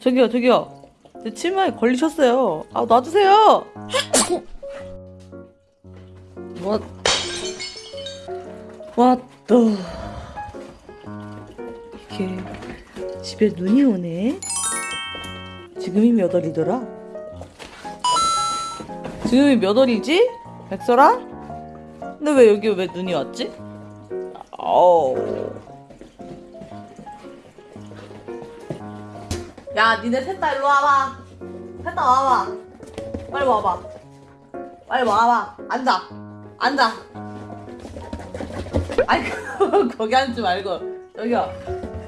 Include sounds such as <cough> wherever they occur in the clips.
저기요 저기요. 제 치마에 걸리셨어요. 아 놔주세요! 뭐 왔다 이렇게 집에 눈이 오네. 지금이 몇 월이더라? 지금이 몇 월이지? 백설아? 근데 왜 여기 왜 눈이 왔지? 어우 야, 니네 셋 다 일로 와봐. 셋 다 와봐. 빨리 와봐. 빨리 와봐. 앉아. 앉아. 아니, <laughs> 거기 앉지 말고. 여기요.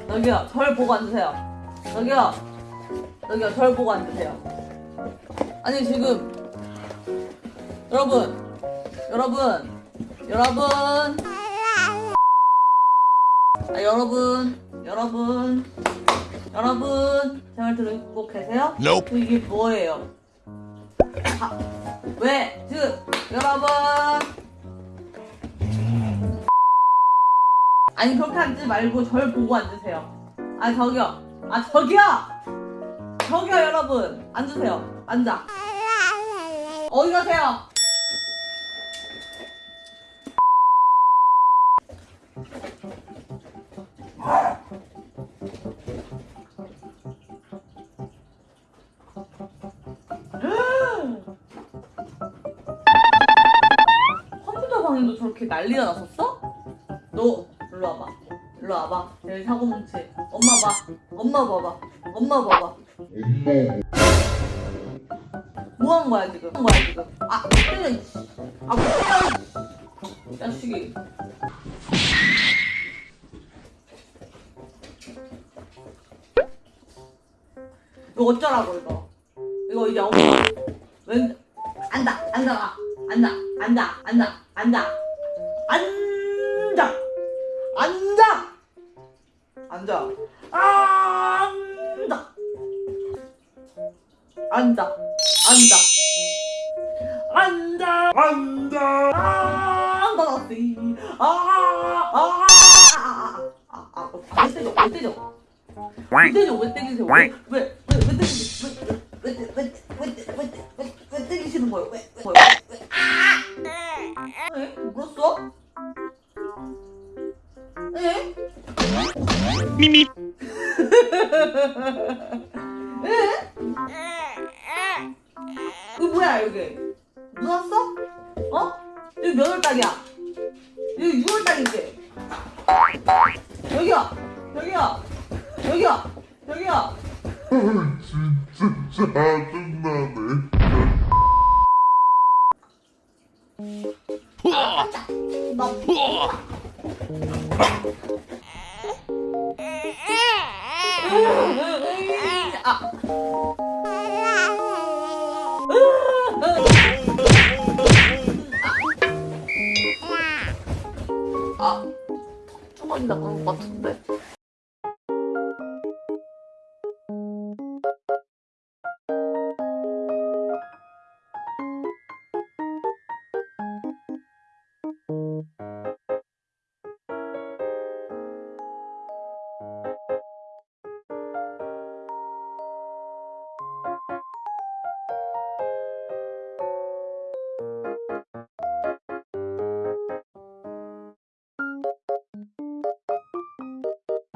여기요. 절 보고 앉으세요. 여기요. 여기요. 절 보고 앉으세요. 아니, 지금. 여러분. 여러분. 여러분. 아, 여러분. 여러분. 여러분, 제말 듣고 계세요? Nope. 그 이게 뭐예요? 아, 왜? 지금 여러분. 아니 그렇게 앉지 말고 절 보고 앉으세요. 아 저기요. 아 저기요. 저기요 여러분. 앉으세요. 앉아. 어디 가세요? 방에도 저렇게 난리가 났었어? 너 일로 와봐. 일로 와봐. 여기 사고뭉치 엄마 봐. 엄마 봐봐. 엄마 봐봐. 뭐 하는 거야 지금? 뭐 하는 거야 지금? 아못 때려 이씨. 아못 때려 이 자식이. 이거 어쩌라고 이거? 이거 이제 엄마 왼 앉아 앉아 앉아 앉아 앉아 앉아 앉아 앉아 앉아 앉아 앉아 앉아 앉아 앉아 앉아지 아아아아아왜 때려 왜 때려 왜 때려 왜 때리세요 왜왜왜 때리세요 왜왜왜왜왜왜 때리시는 거예요 왜왜 에? 울었어? 에? 미미. 에? 이거 뭐야 여기? 눈 왔어? 어? 여기 몇 월 달이야? 여기 6월 달인데 여기야 여기야 여기야 여기야 진짜 짜증나네. 아. 아. 아. 턱 쪼가리나 그런 것 같은데?